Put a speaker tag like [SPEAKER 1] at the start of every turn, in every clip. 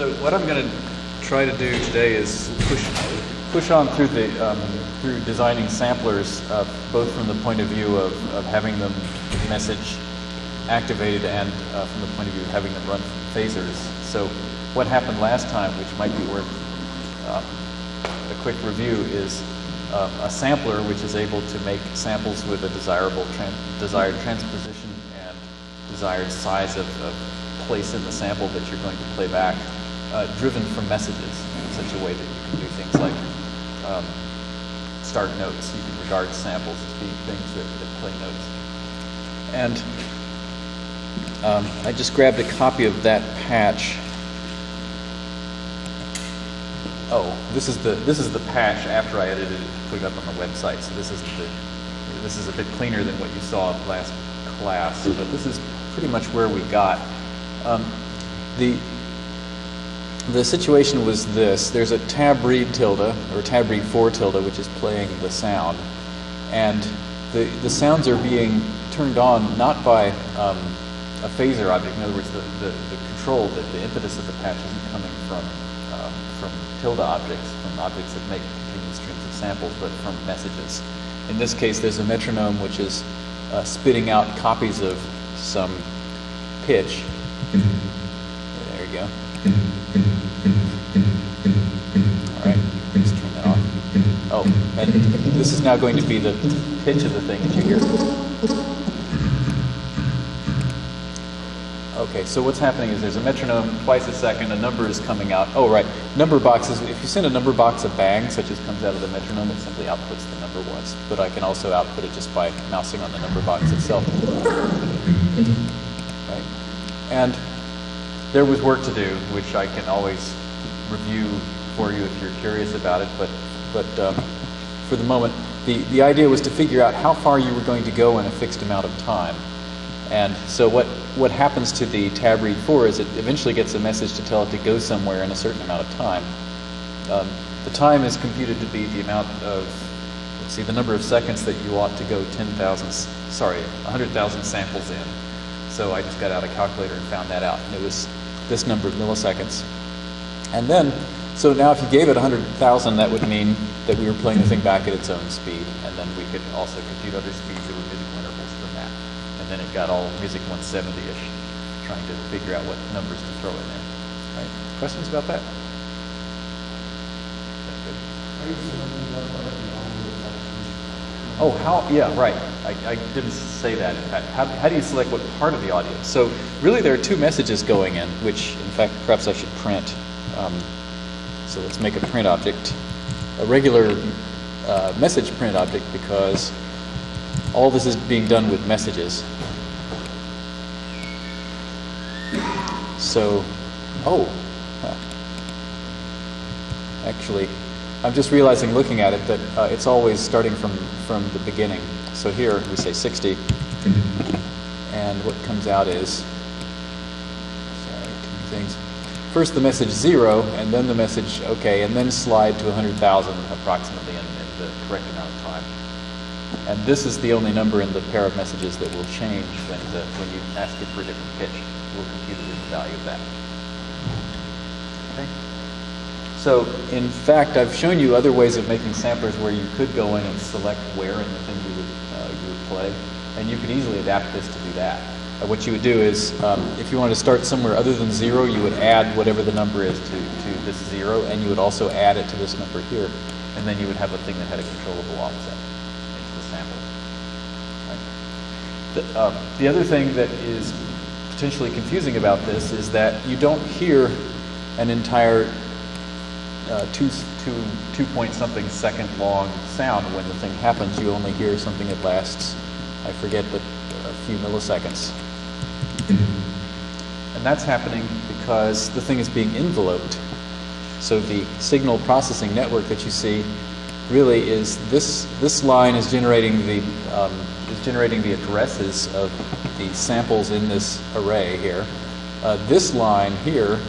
[SPEAKER 1] So what I'm going to try to do today is push push on through the um, through designing samplers, uh, both from the point of view of, of having them message activated and uh, from the point of view of having them run phasors. So what happened last time, which might be worth um, a quick review, is uh, a sampler which is able to make samples with a desirable tran desired transposition and desired size of, of, place in the sample that you're going to play back, uh, driven from messages in such a way that you can do things like um, start notes. You can regard samples as being things that, that play notes. And um, I just grabbed a copy of that patch. Oh, this is the this is the patch after I edited it put it up on the website. So this is the this is a bit cleaner than what you saw last class, but this is pretty much where we got. Um, the the situation was this: there's a tab read tilde or tab read four tilde, which is playing the sound, and the the sounds are being turned on not by um, a phasor object. In other words, the, the, the control, the, the impetus of the patch isn't coming from, um, from tilde objects, from objects that make continuous streams of samples, but from messages. In this case, there's a metronome which is uh, spitting out copies of some pitch. There you go. All right, let's turn that. Oh, and this is now going to be the pitch of the thing that you hear. Okay, so what's happening is there's a metronome twice a second, a number is coming out. Oh, right. Number boxes, if you send a number box a bang, such as comes out of the metronome, it simply outputs the number once. But I can also output it just by mousing on the number box itself. Right. And there was work to do, which I can always review for you if you're curious about it. But, but um, for the moment, the, the idea was to figure out how far you were going to go in a fixed amount of time. And so what, what happens to the tab read 4 is it eventually gets a message to tell it to go somewhere in a certain amount of time. Um, the time is computed to be the amount of, let's see, the number of seconds that you ought to go 10,000, sorry, 100,000 samples in. So I just got out a calculator and found that out. And it was this number of milliseconds. And then, so now if you gave it 100,000, that would mean that we were playing the thing back at its own speed. And then we could also compute other speeds that were musical intervals from that. And then it got all music 170-ish, trying to figure out what numbers to throw in there. Right? Questions about that? Oh, how, yeah, right. I, I, didn't say that. How, how do you select what part of the audio? So really there are two messages going in, which in fact perhaps I should print. Um, so let's make a print object, a regular uh, message print object because all this is being done with messages. So, oh, actually, I'm just realizing looking at it that uh, it's always starting from, from the beginning. So here we say 60, and what comes out is, sorry, two things. First the message zero, and then the message okay, and then slide to 100,000 approximately in, in the correct amount of time. And this is the only number in the pair of messages that will change when, the, when you ask it for a different pitch. We'll compute the value of that. Okay. So in fact, I've shown you other ways of making samplers where you could go in and select where in the thing you would, uh, you would play. And you could easily adapt this to do that. Uh, what you would do is, um, if you want to start somewhere other than zero, you would add whatever the number is to, to this zero, and you would also add it to this number here. And then you would have a thing that had a controllable offset into the sample. Right. The, um, the other thing that is potentially confusing about this is that you don't hear an entire uh, two, two, two point something second long sound when the thing happens. You only hear something that lasts, I forget, but a few milliseconds. And that's happening because the thing is being enveloped. So the signal processing network that you see really is this, this line is generating the, um, is generating the addresses of the samples in this array here. Uh, this line here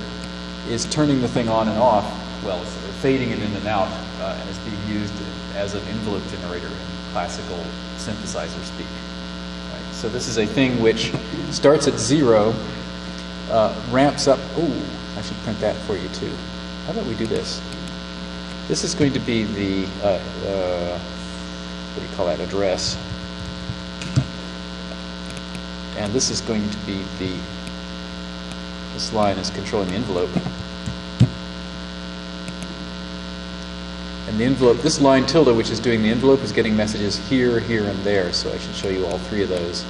[SPEAKER 1] is turning the thing on and off, well, it's fading it in and out, uh, and it's being used as an envelope generator in classical synthesizer speak. Right? So this is a thing which starts at zero, uh, ramps up, ooh, I I should print that for you too. How about we do this? This is going to be the, uh, uh, what do you call that, address. And this is going to be the, this line is controlling the envelope. And the envelope, this line tilde, which is doing the envelope, is getting messages here, here, and there. So I should show you all three of those.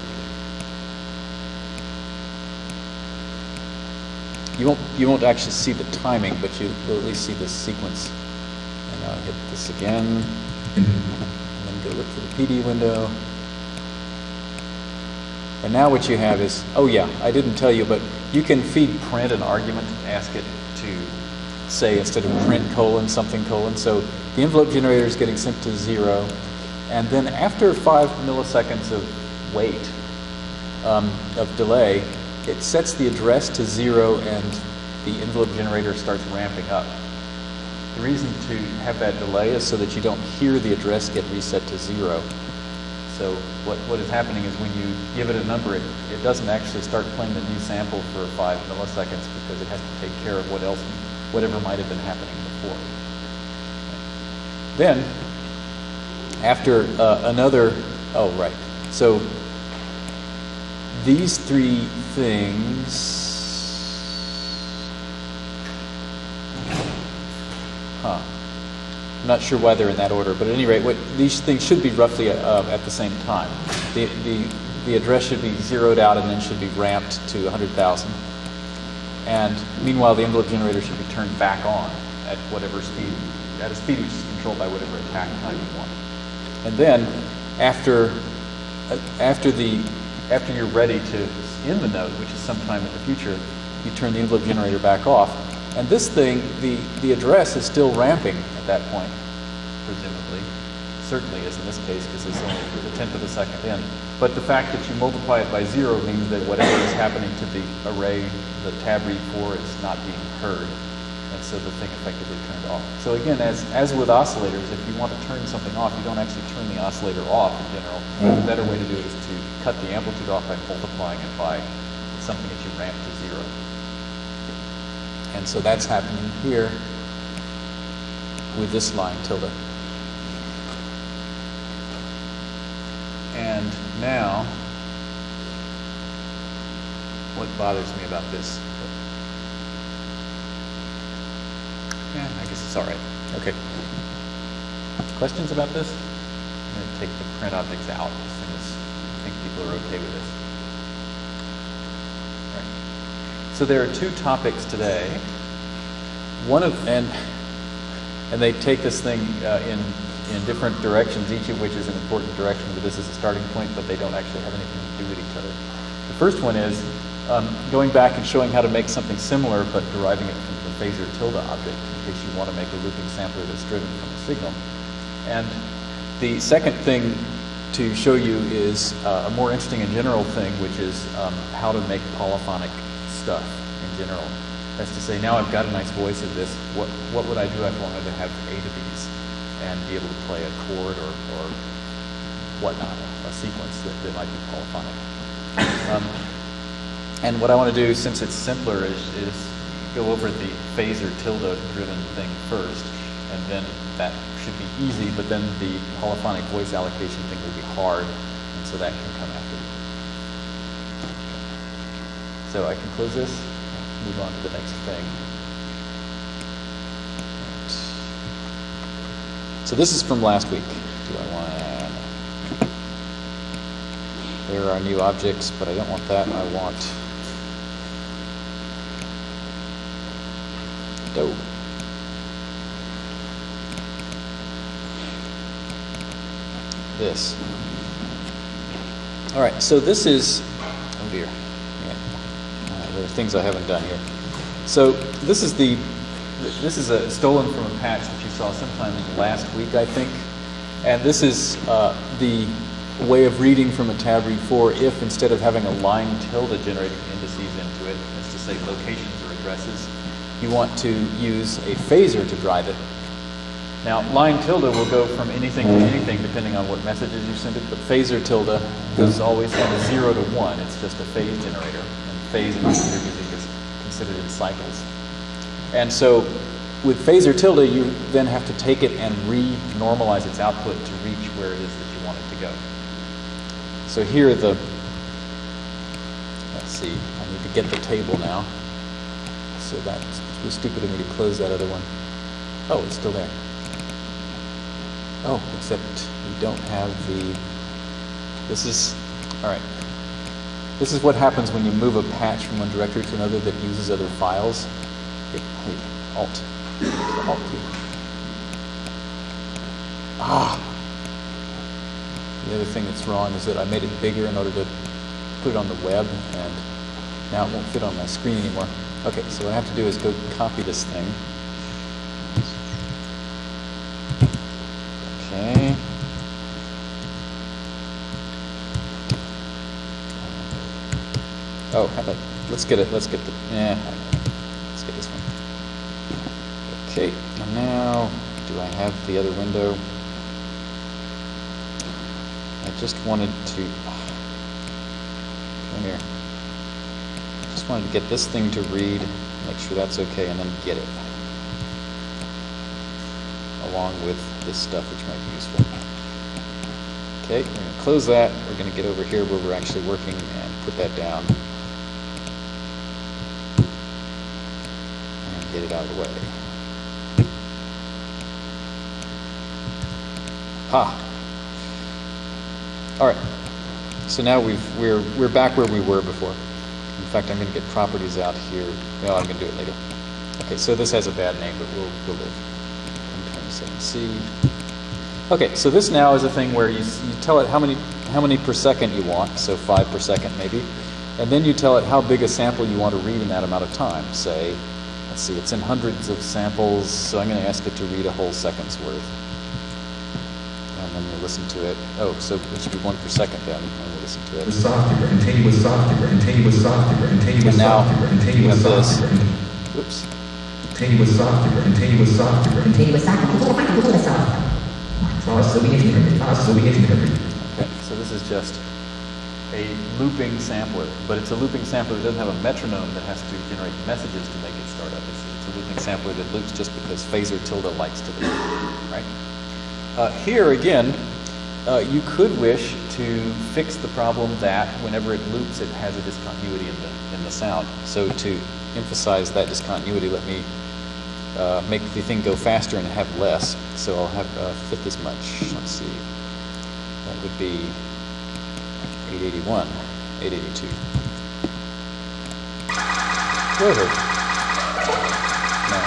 [SPEAKER 1] You won't, you won't actually see the timing, but you will at least see the sequence. And I'll hit this again, and then go look for the PD window. And now what you have is, oh yeah, I didn't tell you, but you can feed print an argument, ask it to say instead of print colon something colon. So the envelope generator is getting sent to zero. And then after five milliseconds of wait, um, of delay, it sets the address to zero and the envelope generator starts ramping up. The reason to have that delay is so that you don't hear the address get reset to zero. So what, what is happening is when you give it a number, it, it doesn't actually start playing the new sample for five milliseconds because it has to take care of what else, whatever might have been happening before. Then, after uh, another, oh right, so these three things, huh? I'm not sure why they're in that order, but at any rate, what, these things should be roughly uh, at the same time. The, the, the address should be zeroed out and then should be ramped to 100,000. And meanwhile, the envelope generator should be turned back on at whatever speed, at a speed which is controlled by whatever attack time you want. And then, after, uh, after, the, after you're ready to end the node, which is sometime in the future, you turn the envelope generator back off. And this thing, the, the address is still ramping at that point, presumably. Certainly is in this case because it's only a tenth of a second in. But the fact that you multiply it by zero means that whatever is happening to the array, the tab read 4 is not being heard. And so the thing effectively turned off. So again, as, as with oscillators, if you want to turn something off, you don't actually turn the oscillator off in general. The better way to do it is to cut the amplitude off by multiplying it by something that you ramp to zero. And so that's happening here with this line tilde. And now, what bothers me about this? Yeah, I guess it's all right. Okay. Questions about this? I'm going to take the print objects out as soon as I think people are okay with this. Right. So there are two topics today. One of and and they take this thing uh, in in different directions, each of which is an important direction. But this is a starting point, but they don't actually have anything to do with each other. The first one is um, going back and showing how to make something similar, but deriving it from the phasor tilde object in case you want to make a looping sampler that's driven from a signal. And the second thing to show you is uh, a more interesting and general thing, which is um, how to make polyphonic stuff in general. That's to say, now I've got a nice voice of this, what, what would I do if I wanted to have eight of these and be able to play a chord or, or whatnot, a sequence that, that might be polyphonic. Um, and what I want to do, since it's simpler, is, is go over the phasor tilde driven thing first, and then that should be easy, but then the polyphonic voice allocation thing will be hard, and so that can come after. So I can close this, move on to the next thing. So this is from last week. Do I want. There are new objects, but I don't want that. I want. This. All right, so this is, oh dear, yeah. Uh, there are things I haven't done here. So this is the, this is a stolen from a patch saw sometime last week, I think. And this is uh, the way of reading from a tab read 4 if instead of having a line tilde generating indices into it, as to say locations or addresses, you want to use a phasor to drive it. Now, line tilde will go from anything to anything depending on what messages you send it, but phasor tilde goes always from 0 to 1. It's just a phase generator, and phase in computer music is considered in cycles. And so with phasor tilde, you then have to take it and re-normalize its output to reach where it is that you want it to go. So here the, let's see, I need to get the table now. So that was stupid of me to close that other one. Oh, it's still there. Oh, except we don't have the, this is, all right. This is what happens when you move a patch from one directory to another that uses other files. Hey, Alt. Ah! The other thing that's wrong is that I made it bigger in order to put it on the web, and now it won't fit on my screen anymore. Okay, so what I have to do is go copy this thing. Okay. Oh, let's get it, let's get the, yeah, let's get this one. Okay, and now, do I have the other window? I just wanted to, come here. Just wanted to get this thing to read, make sure that's okay, and then get it. Along with this stuff, which might be useful. Okay, we're going to close that. We're going to get over here where we're actually working and put that down. And get it out of the way. Ha! All right. So now we've, we're, we're back where we were before. In fact, I'm going to get properties out here. No, I'm going to do it later. Okay, so this has a bad name, but we'll, we'll live. M27C. Okay, so this now is a thing where you, you tell it how many, how many per second you want, so five per second maybe, and then you tell it how big a sample you want to read in that amount of time. Say, let's see, it's in hundreds of samples, so I'm going to ask it to read a whole second's worth. And then you listen to it. Oh, so it should be one per second then, when we listen to it.
[SPEAKER 2] continuous software, continuous software, continuous
[SPEAKER 1] And now
[SPEAKER 2] software,
[SPEAKER 1] you
[SPEAKER 2] continuous
[SPEAKER 1] have this.
[SPEAKER 2] software,
[SPEAKER 1] Whoops.
[SPEAKER 2] continuous software, continuous software,
[SPEAKER 3] continuous software, continuous software.
[SPEAKER 2] So we interpret, ah, so we interpret.
[SPEAKER 1] Okay, so this is just a looping sampler, but it's a looping sampler that doesn't have a metronome that has to generate messages to make it start up. It's, it's a looping sampler that loops just because phasor tilde likes to loop, right? Uh, here again, uh, you could wish to fix the problem that whenever it loops, it has a discontinuity in the in the sound. So to emphasize that discontinuity, let me uh, make the thing go faster and have less. So I'll have uh, fit this much. Let's see. That would be 881, 882. Whatever. No,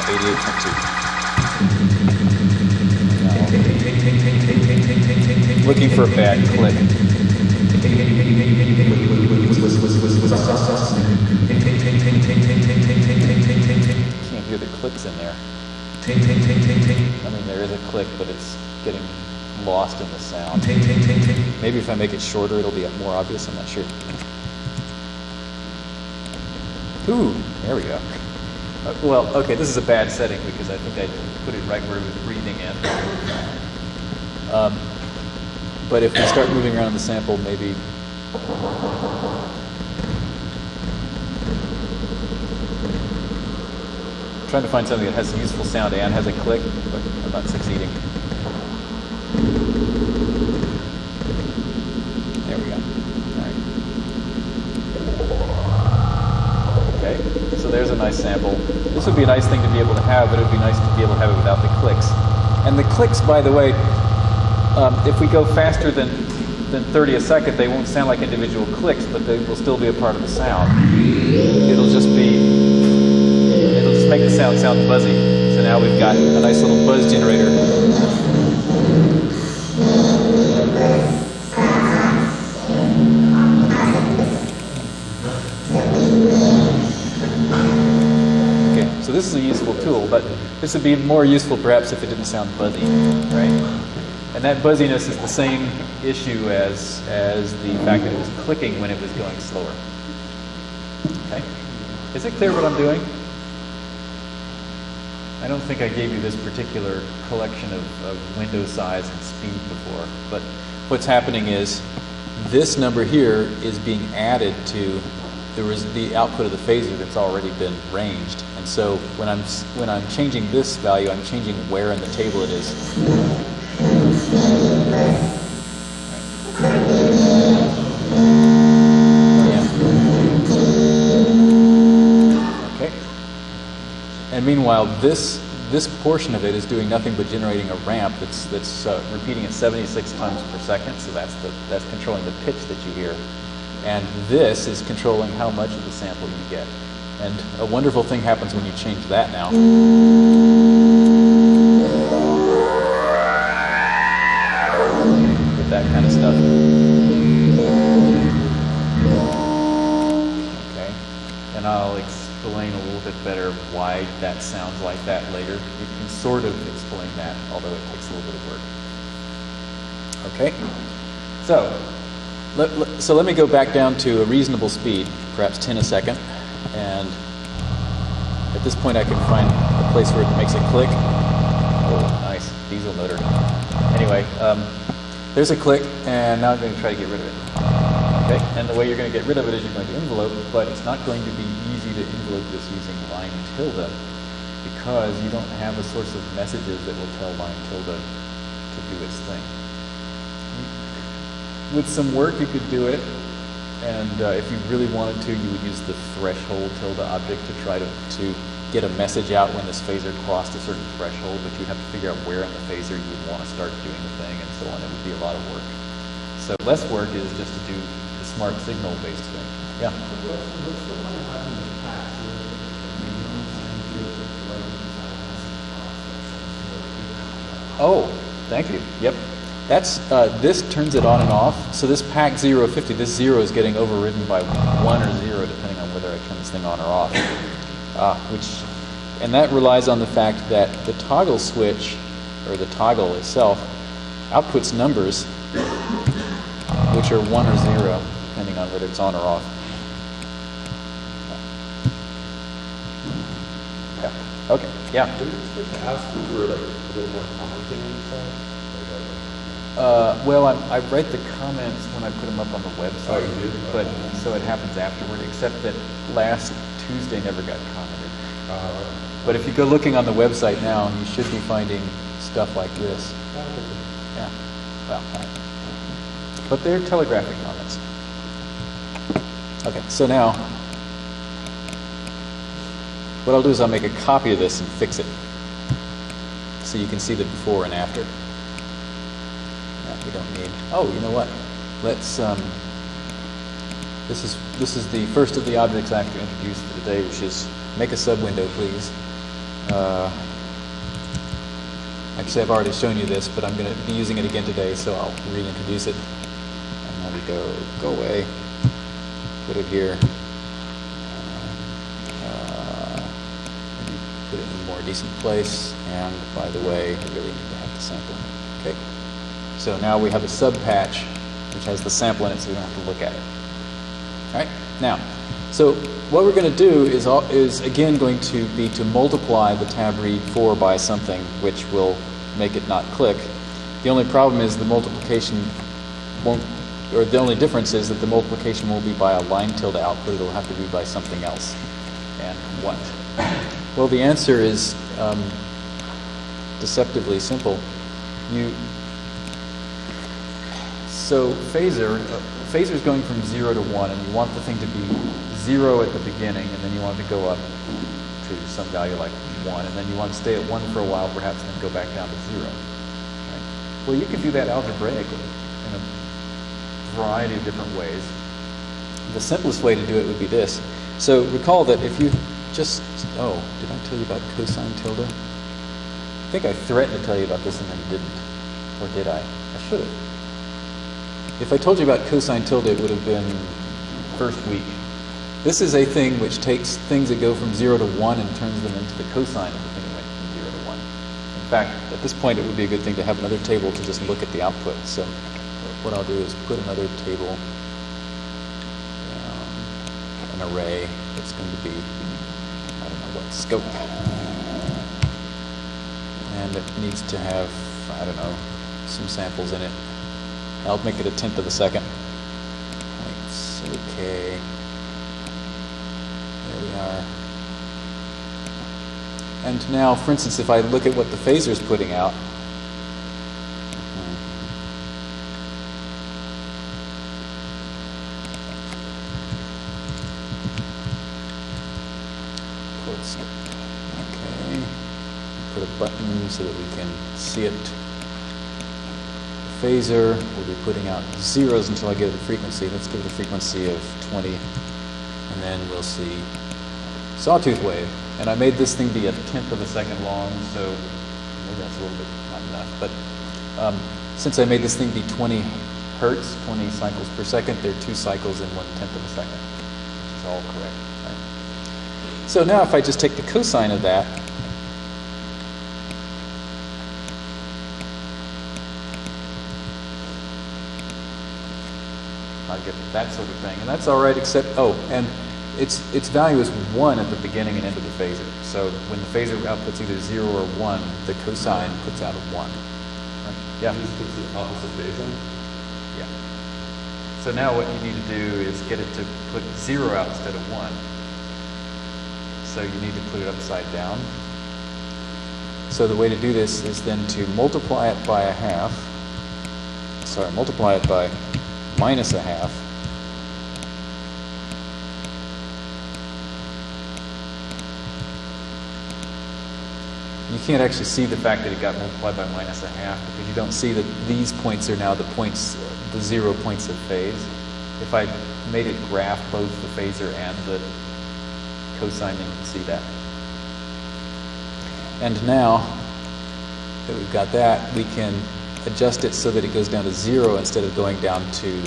[SPEAKER 1] 88.2. Looking for a bad click. Can't hear the clicks in there. I mean, there is a click, but it's getting lost in the sound. Maybe if I make it shorter, it'll be more obvious. I'm not sure. Ooh, there we go. Uh, well, okay, this is a bad setting because I think I put it right where it was breathing in. Um, but if we start moving around the sample, maybe. I'm trying to find something that has useful sound and has a click, but I'm not succeeding. There we go. All right. Okay, so there's a nice sample. This would be a nice thing to be able to have, but it would be nice to be able to have it without the clicks. And the clicks, by the way, um, if we go faster than, than 30 a second, they won't sound like individual clicks, but they will still be a part of the sound. It'll just be, it'll just make the sound sound buzzy. So now we've got a nice little buzz generator. Okay, so this is a useful tool, but this would be more useful perhaps if it didn't sound buzzy, right? And that buzziness is the same issue as, as the fact that it was clicking when it was going slower. Okay? Is it clear what I'm doing? I don't think I gave you this particular collection of, of window size and speed before, but what's happening is this number here is being added to was the output of the phasor that's already been ranged. And so when I'm, when I'm changing this value, I'm changing where in the table it is. And meanwhile, this, this portion of it is doing nothing but generating a ramp that's, that's uh, repeating at 76 times per second, so that's, the, that's controlling the pitch that you hear. And this is controlling how much of the sample you get. And a wonderful thing happens when you change that now. Better why that sounds like that later. You can sort of explain that, although it takes a little bit of work. Okay. So, let, let- so let me go back down to a reasonable speed, perhaps 10 a second, and at this point I can find a place where it makes a click. Oh, nice, diesel motor. Anyway, um, there's a click, and now I'm going to try to get rid of it. Okay, and the way you're going to get rid of it is you're going to envelope, but it's not going to be to envelope this using line tilde because you don't have a source of messages that will tell line tilde to do its thing. With some work, you could do it, and uh, if you really wanted to, you would use the threshold tilde object to try to, to get a message out when this phasor crossed a certain threshold, but you'd have to figure out where in the phasor you would want to start doing the thing and so on. It would be a lot of work. So less work is just to do the smart signal-based thing. Yeah. Oh, thank you. Yep. That's uh, this turns it on and off. So this pack 050, this zero is getting overridden by one or zero, depending on whether I turn this thing on or off. Ah, which, and that relies on the fact that the toggle switch, or the toggle itself, outputs numbers, which are one or zero, depending on whether it's on or off. Yeah. Okay. Yeah.
[SPEAKER 4] Did we just to ask for like a little more commenting on?
[SPEAKER 1] Uh, well, I, I write the comments when I put them up on the website,
[SPEAKER 4] Oh,
[SPEAKER 1] but so it happens afterward. Except that last Tuesday never got commented.
[SPEAKER 4] Uh,
[SPEAKER 1] But if you go looking on the website now, you should be finding stuff like this. Yeah. Well, I- but they're telegraphic comments. Okay, so now what I'll do is I'll make a copy of this and fix it, so you can see the before and after. Yeah, we don't need. Oh, you know what? Let's. Um, this is this is the first of the objects I have to introduce for today, which is make a sub window, please. Uh, actually, I've already shown you this, but I'm going to be using it again today, so I'll reintroduce it. And there we go. Go away. Put it here. Uh, maybe put it in decent place. And by the way, I really need to have the sample. Okay. So now we have a sub patch, which has the sample in it, so we don't have to look at it. All right. Now, so what we're going to do is, is again going to be to multiply the tab read 4 by something which will make it not click. The only problem is the multiplication won't, or the only difference is that the multiplication won't be by a line tilde output, it'll have to be by something else. And what? Well, the answer is um, deceptively simple. You so phasor, uh, phasor is going from zero to one, and you want the thing to be zero at the beginning, and then you want it to go up to some value like one, and then you want to stay at one for a while, perhaps, and then go back down to zero. Right? Well, you can do that algebraically in a variety of different ways. The simplest way to do it would be this. So recall that if you just oh, did I tell you about cosine tilde? I think I threatened to tell you about this and then didn't, or did I? I should have. If I told you about cosine tilde, it would have been first week. This is a thing which takes things that go from 0 to 1 and turns them into the cosine of the thing that went from 0 to 1. In fact, at this point, it would be a good thing to have another table to just look at the output. So what I'll do is put another table, um, an array that's going to be, what, scope. And it needs to have, I don't know, some samples in it. I'll make it a tenth of a second. Okay. we are. And now, for instance, if I look at what the phasor is putting out, Let's- Okay. Put a button so that we can see it. Phasor will be putting out zeros until I get a frequency. Let's give it a frequency of 20, and then we'll see sawtooth wave. And I made this thing be a tenth of a second long, so maybe that's a little bit not enough. But um, since I made this thing be 20 hertz, 20 cycles per second, there are two cycles in one tenth of a second, which is all correct. Right? So now if I just take the cosine of that, I get that sort of thing. And that's all right, except, oh, and its, its value is 1 at the beginning and end of the phasor. So when the phasor outputs either 0 or 1, the cosine puts out a 1. Right? Yeah?
[SPEAKER 4] This puts the opposite phase.
[SPEAKER 1] Yeah. So now what you need to do is get it to put 0 out instead of 1. So you need to put it upside down. So the way to do this is then to multiply it by a half. Sorry, multiply it by minus a half. You can't actually see the fact that it got multiplied by minus a half because you don't see that these points are now the points, the zero points of phase. If I made it graph both the phasor and the cosine, you can see that. And now that we've got that, we can adjust it so that it goes down to zero instead of going down to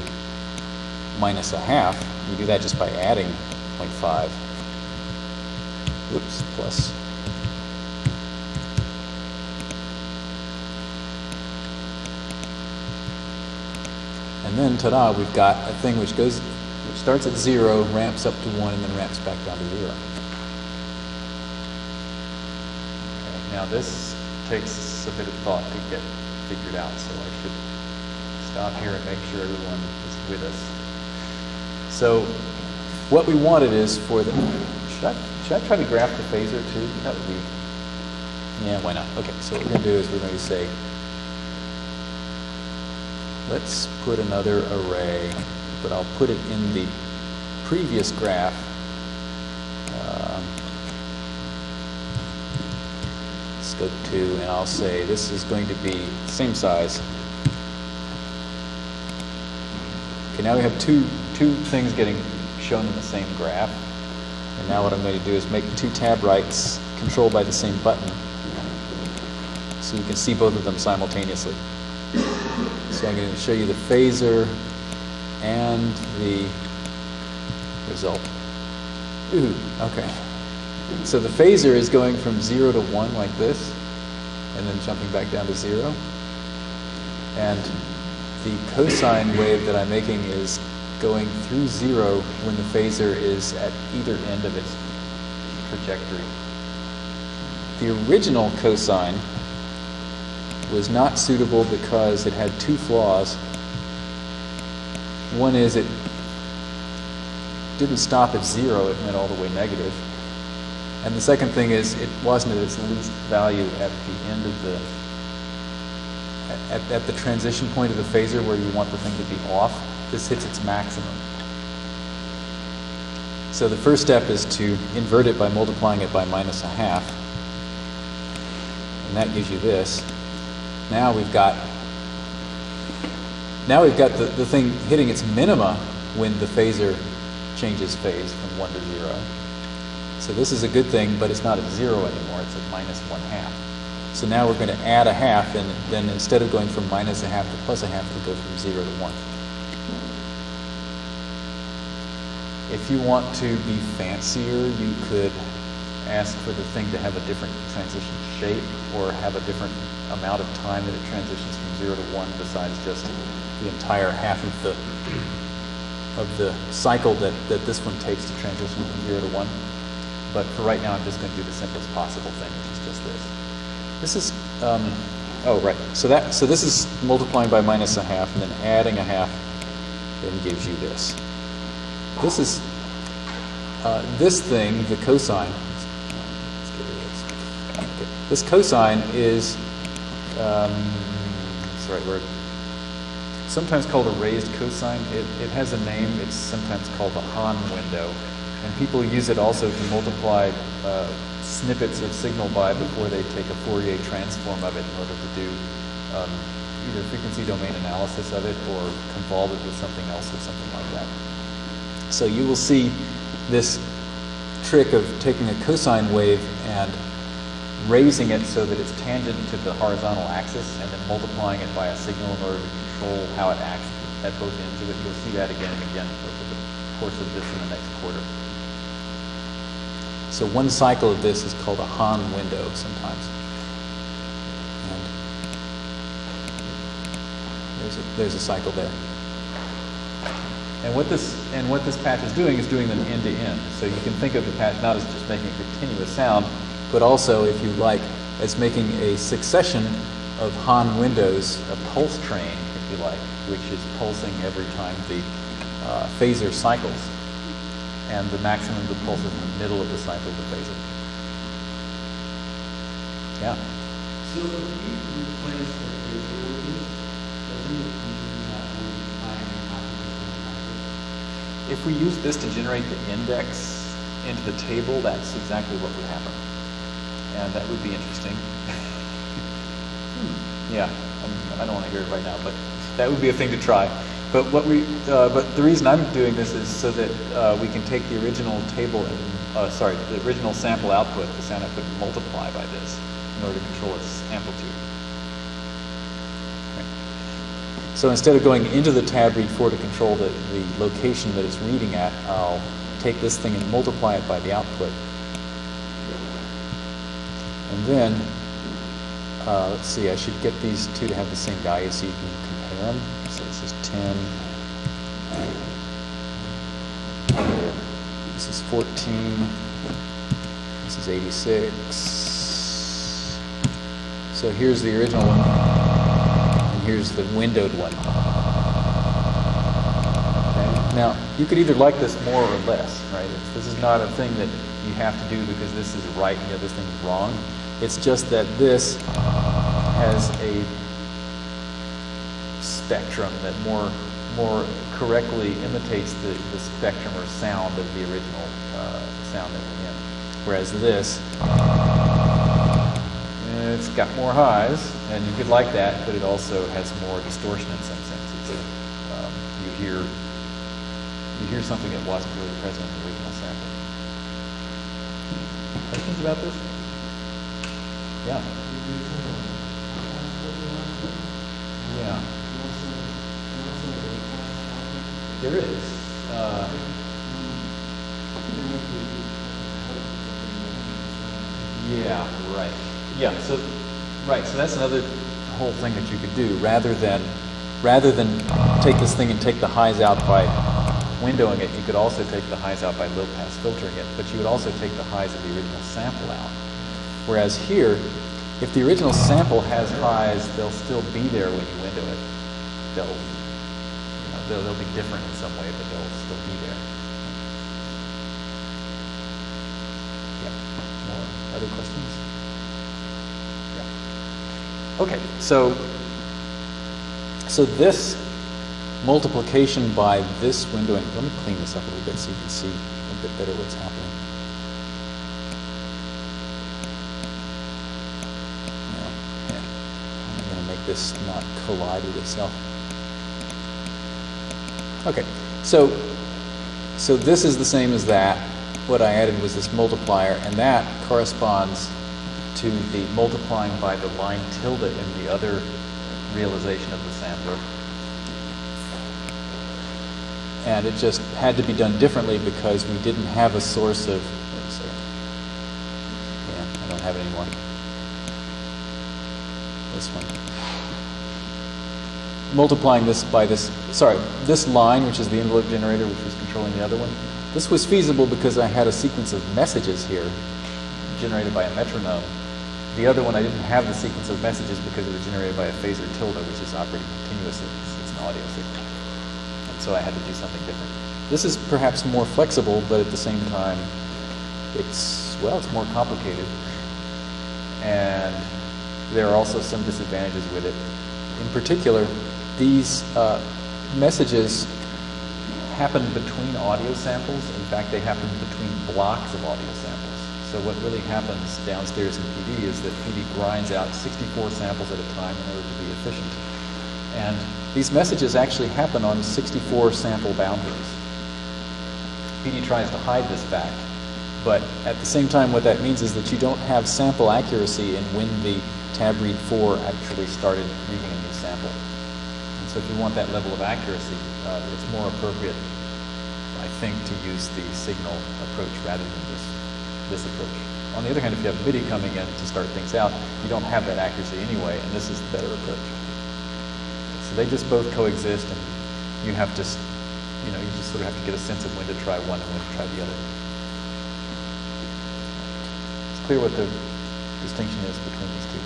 [SPEAKER 1] minus a half. You do that just by adding 0.5. Whoops, plus. And then, ta-da, we've got a thing which goes, which starts at zero, ramps up to one, and then ramps back down to zero. Okay, now this takes a bit of thought to get figured out, so I should stop here and make sure everyone is with us. So, what we wanted is for the. Should I, should I try to graph the phasor too? That would be. Yeah, why not? Okay, so what we're going to do is we're going to say Let's put another array, but I'll put it in the previous graph. Um, scope 2, and I'll say this is going to be same size. Okay, now we have two, two things getting shown in the same graph. And now what I'm going to do is make two tab rights controlled by the same button so you can see both of them simultaneously. So I'm going to show you the phasor and the result. Ooh, okay. So the phasor is going from 0 to 1 like this, and then jumping back down to 0. And the cosine wave that I'm making is going through 0 when the phasor is at either end of its trajectory. The original cosine was not suitable because it had two flaws. One is it didn't stop at zero, it went all the way negative. And the second thing is it wasn't at its least value at the end of the at, at the transition point of the phasor where you want the thing to be off. This hits its maximum. So the first step is to invert it by multiplying it by minus a half. And that gives you this. Now we've got now we've got the, the thing hitting its minima when the phasor changes phase from 1 to 0. So this is a good thing, but it's not at 0 anymore. It's at minus 1 half. So now we're going to add a half, and then instead of going from minus a half to plus a half, we'll go from 0 to 1. If you want to be fancier, you could ask for the thing to have a different transition shape or have a different amount of time that it transitions from 0 to 1 besides just the entire half of the of the cycle that, that this one takes to transition from 0 to 1. But for right now, I'm just going to do the simplest possible thing, which is just this. This is, um, oh, right. So that so this is multiplying by minus a half, and then adding a half then gives you this. This is uh, this thing, the cosine, this. Cosine is, um, what's the right word? Sometimes called a raised cosine. It, it has a name. It's sometimes called a Hann window, and people use it also to multiply uh, snippets of signal by before they take a Fourier transform of it in order to do um, either frequency domain analysis of it or convolve it with something else or something like that. So you will see this trick of taking a cosine wave and raising it so that it's tangent to the horizontal axis and then multiplying it by a signal in order to control how it acts at both ends of it. You'll see that again and again course of this in the next quarter. So one cycle of this is called a Hann window sometimes. And there's a, there's a cycle there. And what this and what this patch is doing is doing them end to end. So you can think of the patch not as just making a continuous sound, but also, if you like, as making a succession of Hann windows, a pulse train, if you like, which is pulsing every time the uh, phasor cycles. And the maximum of the pulse is in the middle of the cycle of the phasor. Yeah.
[SPEAKER 5] So if we replace the phasor with this, doesn't it mean that we're finding
[SPEAKER 1] If we use this to generate the index into the table, that's exactly what would happen. And that would be interesting. Hmm. yeah, I'm, I do not want to hear it right now, but that would be a thing to try. But what we, uh, but the reason I'm doing this is so that uh, we can take the original table and, uh, sorry, the original sample output, the sound output, multiply by this in order to control its amplitude. Okay. So instead of going into the tab read 4 to control the, the location that it's reading at, I'll take this thing and multiply it by the output. And then, uh, let's see, I should get these two to have the same value so you can So this is 10. This is 14. This is 86. So here's the original one, and here's the windowed one. Okay? Now, you could either like this more or less, right? This is not a thing that you have to do because this is right and the other thing is wrong. It's just that this has a spectrum that more more correctly imitates the, the spectrum or sound of the original uh, sound that we're in. Whereas this, it's got more highs, and you could like that, but it also has more distortion in some senses. Um, you hear you hear something that wasn't really present in the original sample. Questions about this? Yeah. Yeah. There is. Uh, yeah, right. Yeah, so right, so that's another whole thing that you could do rather than rather than take this thing and take the highs out by windowing it, you could also take the highs out by low pass filtering it, but you would also take the highs of the original sample out. Whereas here, if the original sample has highs, they'll still be there when you window it. They'll, they'll, they'll be different in some way, but they'll still be there. Yeah. More other questions? Yeah. Okay, so so this multiplication by this windowing. Let me clean this up a little bit so you can see a bit better what's happening. I'm going to make this not collide with itself. Okay, so so this is the same as that. What I added was this multiplier, and that corresponds to the multiplying by the line tilde in the other realization of the sampler. And it just had to be done differently because we didn't have a source of. Yeah, I don't have it anymore. This one. Multiplying this by this, sorry, this line, which is the envelope generator, which was controlling the other one. This was feasible because I had a sequence of messages here generated by a metronome. The other one, I didn't have the sequence of messages because it was generated by a phasor tilde, which is operating continuously. It's, an audio signal. And so I had to do something different. This is perhaps more flexible, but at the same time, it's, well, it's more complicated. And there are also some disadvantages with it. In particular, these uh, messages happen between audio samples. In fact, they happen between blocks of audio samples. So what really happens downstairs in PD is that PD grinds out 64 samples at a time in order to be efficient. And these messages actually happen on 64 sample boundaries. PD tries to hide this fact, but at the same time, what that means is that you don't have sample accuracy in when the tab read 4 actually started reading. If you want that level of accuracy, uh, it's more appropriate, I think, to use the signal approach rather than this, this approach. On the other hand, if you have MIDI coming in to start things out, you don't have that accuracy anyway, and this is the better approach. So they just both coexist, and you have to, you know, you just sort of have to get a sense of when to try one and when to try the other. It's clear what the distinction is between these two.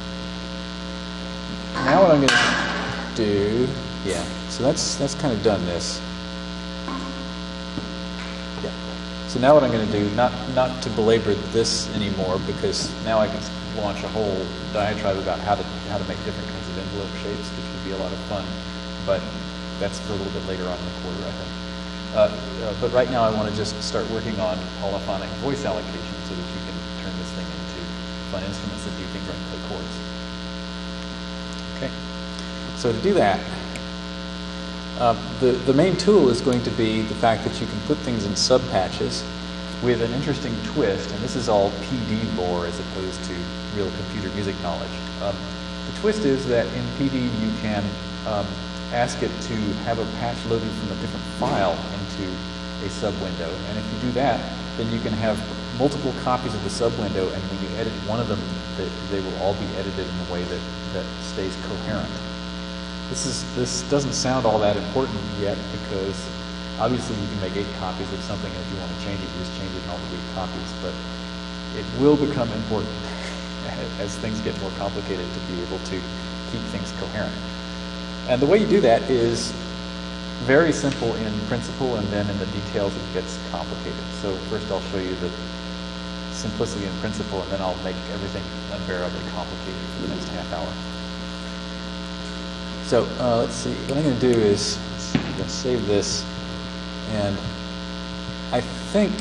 [SPEAKER 1] Now what I'm going to do, yeah, so that's, that's kind of done this. Yeah. So now what I'm going to do, not, not to belabor this anymore, because now I can launch a whole diatribe about how to, how to make different kinds of envelope shapes, which would be a lot of fun, but that's for a little bit later on in the quarter, I think. Uh, uh, but right now I want to just start working on polyphonic voice allocation so that you can turn this thing into fun instruments that do things like play chords. Okay. So to do that, uh, the, the main tool is going to be the fact that you can put things in subpatches with an interesting twist, and this is all PD lore as opposed to real computer music knowledge. Um, the twist is that in PD you can um, ask it to have a patch loaded from a different file into a sub window, and if you do that, then you can have multiple copies of the sub window, and when you edit one of them, they, they will all be edited in a way that, that stays coherent. This is this doesn't sound all that important yet because obviously you can make eight copies of something and if you want to change it, you just change it in all the eight copies. But it will become important as things get more complicated to be able to keep things coherent. And the way you do that is very simple in principle and then in the details it gets complicated. So first I'll show you the simplicity in principle and then I'll make everything unbearably complicated for the next half hour. So uh, let's see. What I'm going to do is save this, and I think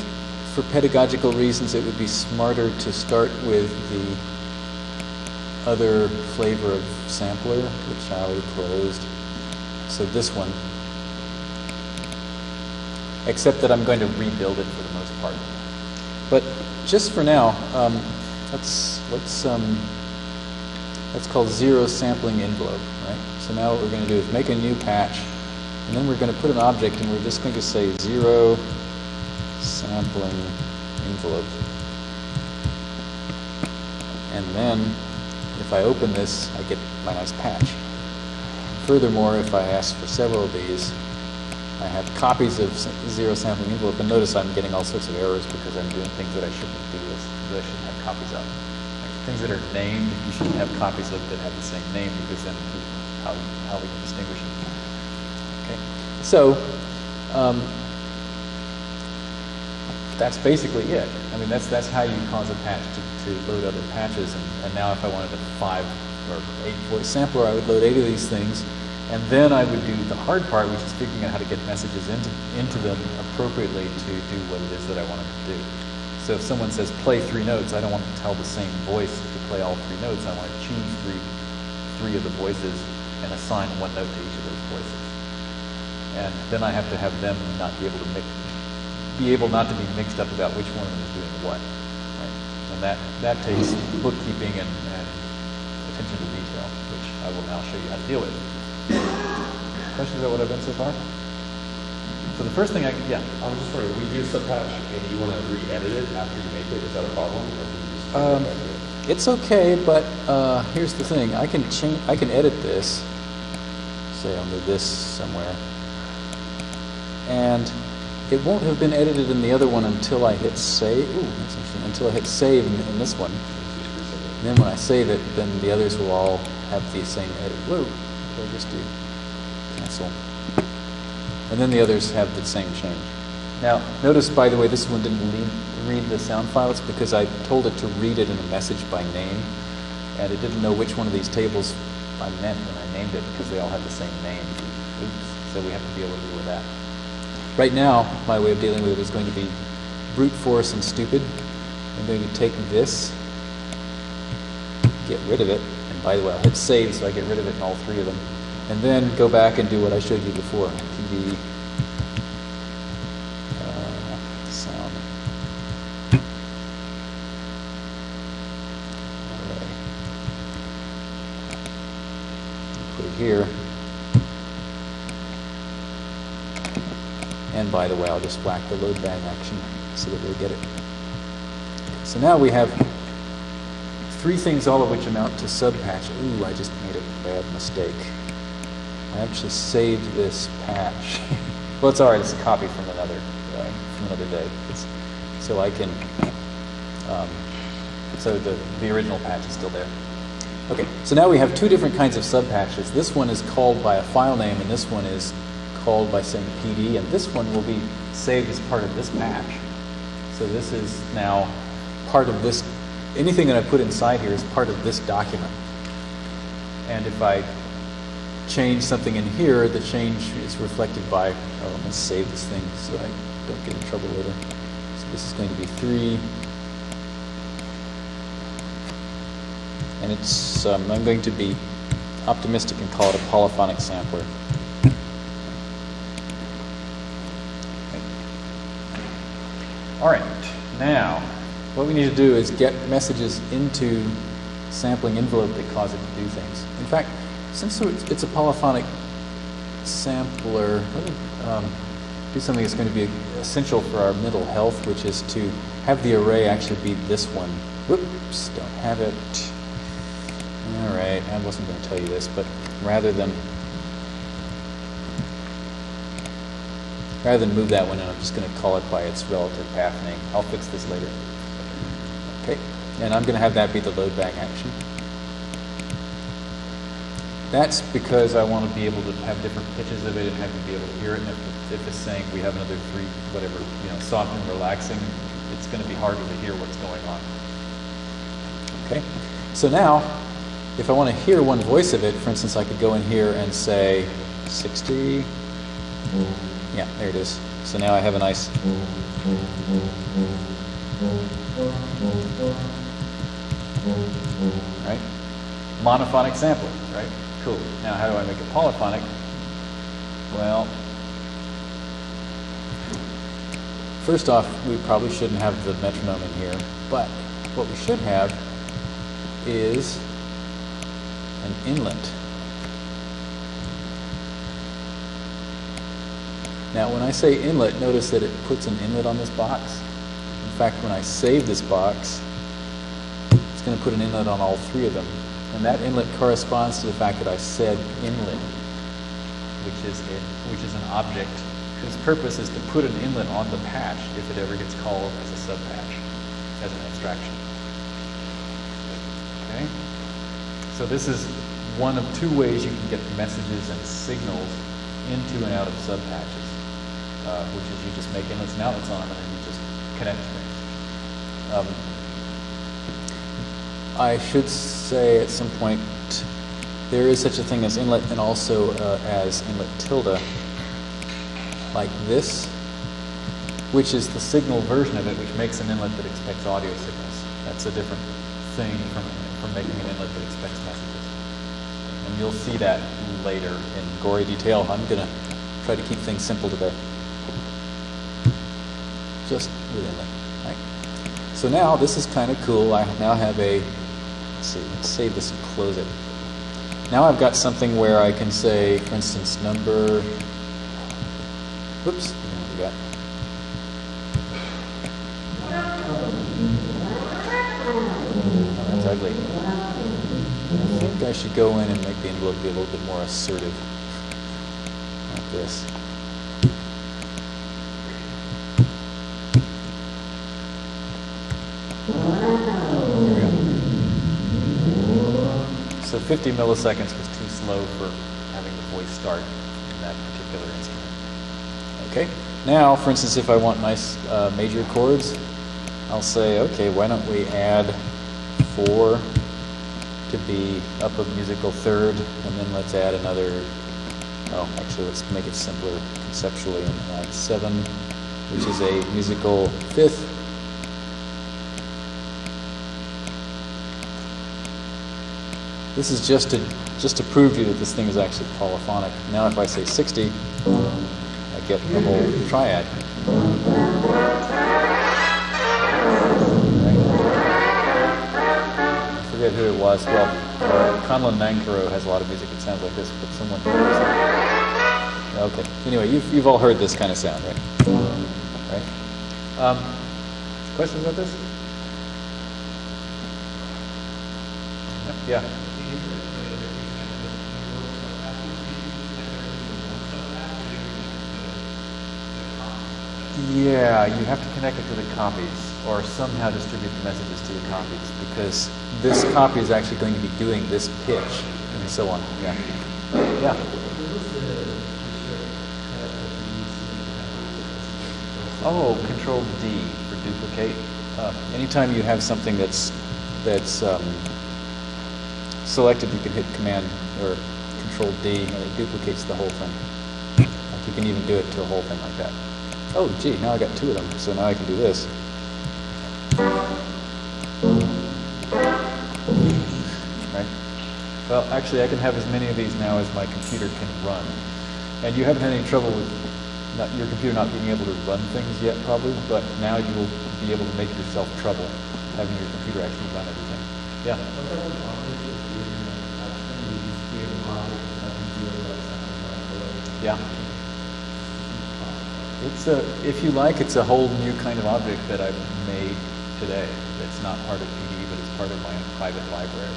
[SPEAKER 1] for pedagogical reasons it would be smarter to start with the other flavor of sampler, which I already closed. So this one, except that I'm going to rebuild it for the most part. But just for now, um, let's let's um, that's called zero sampling envelope, right? So now what we're going to do is make a new patch, and then we're going to put an object, and we're just going to say zero sampling envelope. And then, if I open this, I get my nice patch. Furthermore, if I ask for several of these, I have copies of zero sampling envelope, and notice I'm getting all sorts of errors because I'm doing things that I shouldn't do, that I shouldn't have copies of. Things that are named, you shouldn't have copies of that have the same name because then how, how we can distinguish it. Okay, so um, that's basically it. I mean, that's that's how you cause a patch to, to load other patches. And, and now, if I wanted a five or eight voice sampler, I would load eight of these things, and then I would do the hard part, which is figuring out how to get messages into into them appropriately to do what it is that I wanted to do. So if someone says play three notes, I don't want to tell the same voice to play all three notes. I want to choose three three of the voices and assign one note to each of those voices. And then I have to have them not be able to mix, be able not to be mixed up about which one of them is doing what. Right? And that, that takes bookkeeping and, and attention to detail, which I will now show you how to deal with. Questions about what I've done so far? So the first thing I, yeah,
[SPEAKER 4] I was just wondering, we do subpatch and you want to re-edit it after you make it, is that a problem? Or can you just
[SPEAKER 1] Um,
[SPEAKER 4] back to it?
[SPEAKER 1] It's okay, but uh, here's the thing. I can change. I can edit this. Say move this somewhere, and it won't have been edited in the other one until I hit save. Ooh, that's interesting. Until I hit save in, in this one. And then when I save it, then the others will all have the same edit. Whoa! What I just do? Cancel. And then the others have the same change. Now, notice, by the way, this one didn't read the sound file. It's because I told it to read it in a message by name, and it didn't know which one of these tables I meant when I named it because they all have the same name. Oops. So we have to deal with that. Right now, my way of dealing with it is going to be brute force and stupid. I'm going to take this, get rid of it, and by the way, I'll hit save so I get rid of it in all three of them, and then go back and do what I showed you before. TV uh, sound. Array. Put it here. And by the way, I'll just whack the load bang action so that we'll get it. So now we have three things, all of which amount to subpatch. Ooh, I just made a bad mistake. I actually saved this patch. well, it's all right. It's a copy from another uh, from another day. It's, so I can. Um, so the the original patch is still there. Okay. So now we have two different kinds of subpatches. This one is called by a file name, and this one is called by saying PD, and this one will be saved as part of this patch. So this is now part of this. Anything that I put inside here is part of this document. And if I change something in here, the change is reflected by, oh, let me save this thing so I don't get in trouble later. So this is going to be 3. And it's, um, I'm going to be optimistic and call it a polyphonic sampler. All right, now what we need to do is get messages into sampling envelope that cause it to do things. In fact, since it's a polyphonic sampler, let me um, do something that's going to be essential for our mental health, which is to have the array actually be this one. Whoops, don't have it. I wasn't going to tell you this, but rather than rather than move that one in, I'm just going to call it by its relative path name. I'll fix this later. Okay, and I'm going to have that be the load bang action. That's because I want to be able to have different pitches of it and have you be able to hear it. And if, if it's saying we have another three, whatever, you know, soft and relaxing, it's going to be harder to hear what's going on. Okay, so now, if I want to hear one voice of it, for instance, I could go in here and say 60. Yeah, there it is. So now I have a nice. Right? Monophonic sampling, right? Cool. Now, how do I make it polyphonic? Well, first off, we probably shouldn't have the metronome in here, but what we should have is an inlet. Now, when I say inlet, notice that it puts an inlet on this box. In fact, when I save this box, it's going to put an inlet on all three of them. And that inlet corresponds to the fact that I said inlet, which is, which is an object whose purpose is to put an inlet on the patch if it ever gets called as a subpatch, as an abstraction. Okay? So this is one of two ways you can get messages and signals into and out of subpatches, uh, which is you just make inlets and outlets on them and then you just connect things. Um, I should say at some point there is such a thing as inlet and also uh, as inlet tilde, like this, which is the signal version of it, which makes an inlet that expects audio signals. That's a different thing from, from making an inlet that expects messages. And you'll see that later in gory detail. I'm going to try to keep things simple today. Just with inlet. Right? So now this is kind of cool. I now have a Let's see, let's save this and close it. Now I've got something where I can say, for instance, number, whoops, we got, I think I should go in and make the envelope be a little bit more assertive, like this. So 50 milliseconds was too slow for having the voice start in that particular instrument. Okay? now, for instance, if I want nice uh, major chords, I'll say, okay, why don't we add four to be up a musical third, and then let's add another. Oh, actually, let's make it simpler conceptually and add seven, which is a musical fifth. This is just to just to prove to you that this thing is actually polyphonic. Now, if I say 60, I get the whole triad. Forget who it was. Well, uh, Conlon Nancarrow has a lot of music that sounds like this, but someone Okay. Anyway, you've, you've all heard this kind of sound, right? Right? Um, questions about this? Yeah. Yeah, you have to connect it to the copies or somehow distribute the messages to the copies because this copy is actually going to be doing this pitch and so on. Yeah. Yeah. Oh, Control D for duplicate. Uh, anytime you have something that's that's um, selected, you can hit Command or Control D, and it duplicates the whole thing. Like you can even do it to a whole thing like that. Oh, gee, now I got two of them, so now I can do this. Right? Well, actually, I can have as many of these now as my computer can run. And you haven't had any trouble with not, your computer not being able to run things yet, probably, but now you will be able to make yourself trouble having your computer actually run everything. Yeah? Yeah. It's a, if you like, it's a whole new kind of object that I've made today. That's not part of PD, but it's part of my own private library.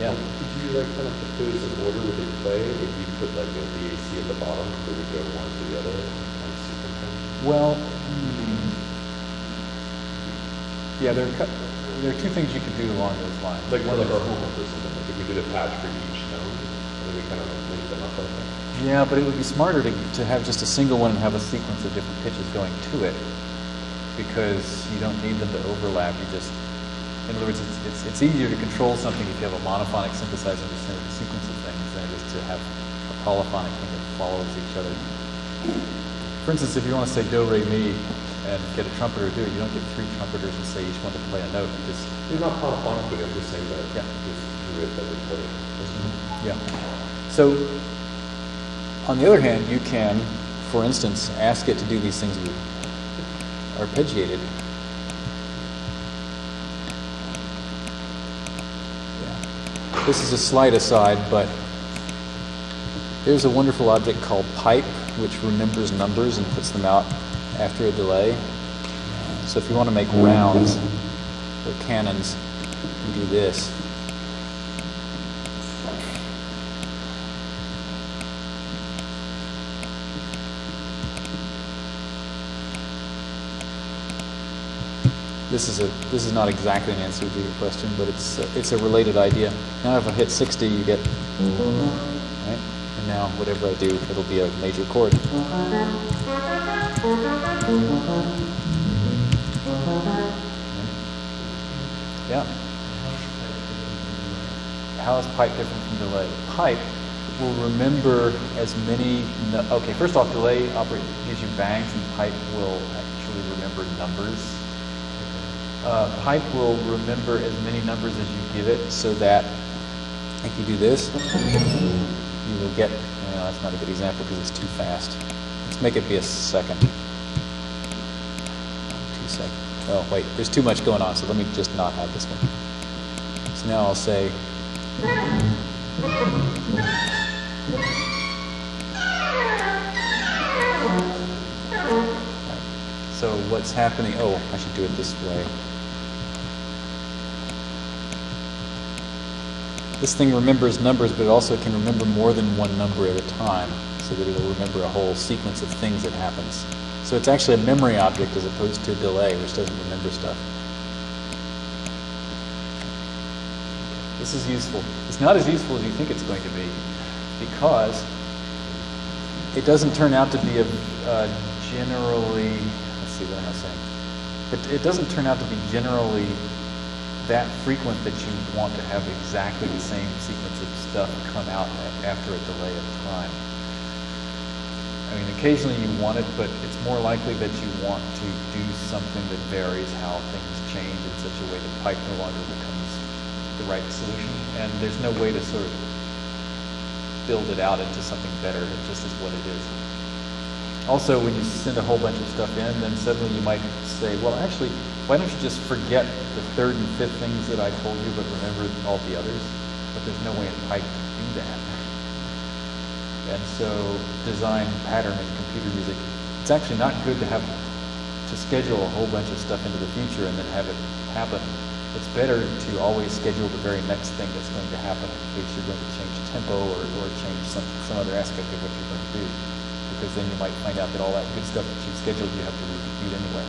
[SPEAKER 1] Yeah.
[SPEAKER 4] Could you like kind of put those in order with your play? If you put like a DAC at the bottom, so we go one to the other, kind of sequence them?
[SPEAKER 1] Well, hmm, yeah, there are, there are two things you can do along those lines.
[SPEAKER 4] Like
[SPEAKER 1] One
[SPEAKER 4] like our homework or something, like if we did a patch for each note, and then we kind of like link them up like that.
[SPEAKER 1] Yeah, but it would be smarter to, to have just a single one and have a sequence of different pitches going to it because you don't need them to overlap. You just, in other words, it's, it's, it's easier to control something if you have a monophonic synthesizer send a sequence of things than it is to have a polyphonic thing that follows each other. For instance, if you want to say do, re, mi, and get a trumpeter to do it, you don't get three trumpeters and say each one to play a note. You just,
[SPEAKER 4] It's not polyphonically, I'm just saying that
[SPEAKER 1] Yeah.
[SPEAKER 4] just do it that we play. Mm-hmm.
[SPEAKER 1] Yeah. So, on the other hand, you can, for instance, ask it to do these things arpeggiated. Yeah. This is a slight aside, but there's a wonderful object called pipe, which remembers numbers and puts them out after a delay. So if you want to make rounds or canons, you do this. This is a this is not exactly an answer to your question, but it's a, it's a related idea. Now, if I hit 60, you get right, and now whatever I do, it'll be a major chord. Yeah. How is pipe different from delay? Pipe will remember as many. No- okay, first off, delay operate gives you bangs, and pipe will actually remember numbers. Uh, pipe will remember as many numbers as you give it, so that if you do this, you will get. Well, that's not a good example because it's too fast. Let's make it be a second. Two sec. Oh wait, there's too much going on, so let me just not have this one. So now I'll say. So what's happening? Oh, I should do it this way. This thing remembers numbers, but it also can remember more than one number at a time, so that it'll remember a whole sequence of things that happens. So it's actually a memory object as opposed to a delay, which doesn't remember stuff. This is useful. It's not as useful as you think it's going to be, because it doesn't turn out to be a generally, let's see, what I'm saying? It, it doesn't turn out to be generally that frequent that you want to have exactly the same sequence of stuff come out after a delay of time. I mean, occasionally you want it, but it's more likely that you want to do something that varies how things change in such a way that pipe no longer becomes the right solution. And there's no way to sort of build it out into something better. It just is what it is. Also, when you send a whole bunch of stuff in, then suddenly you might say, well, actually, why don't you just forget the third and fifth things that I told you, but remember all the others? But there's no way in Python to do that. And so design pattern in computer music, it's actually not good to have to schedule a whole bunch of stuff into the future and then have it happen. It's better to always schedule the very next thing that's going to happen in case you're going to change tempo or, or change some, some other aspect of what you're going to do. Because then you might find out that all that good stuff that you've scheduled you have to repeat anyway.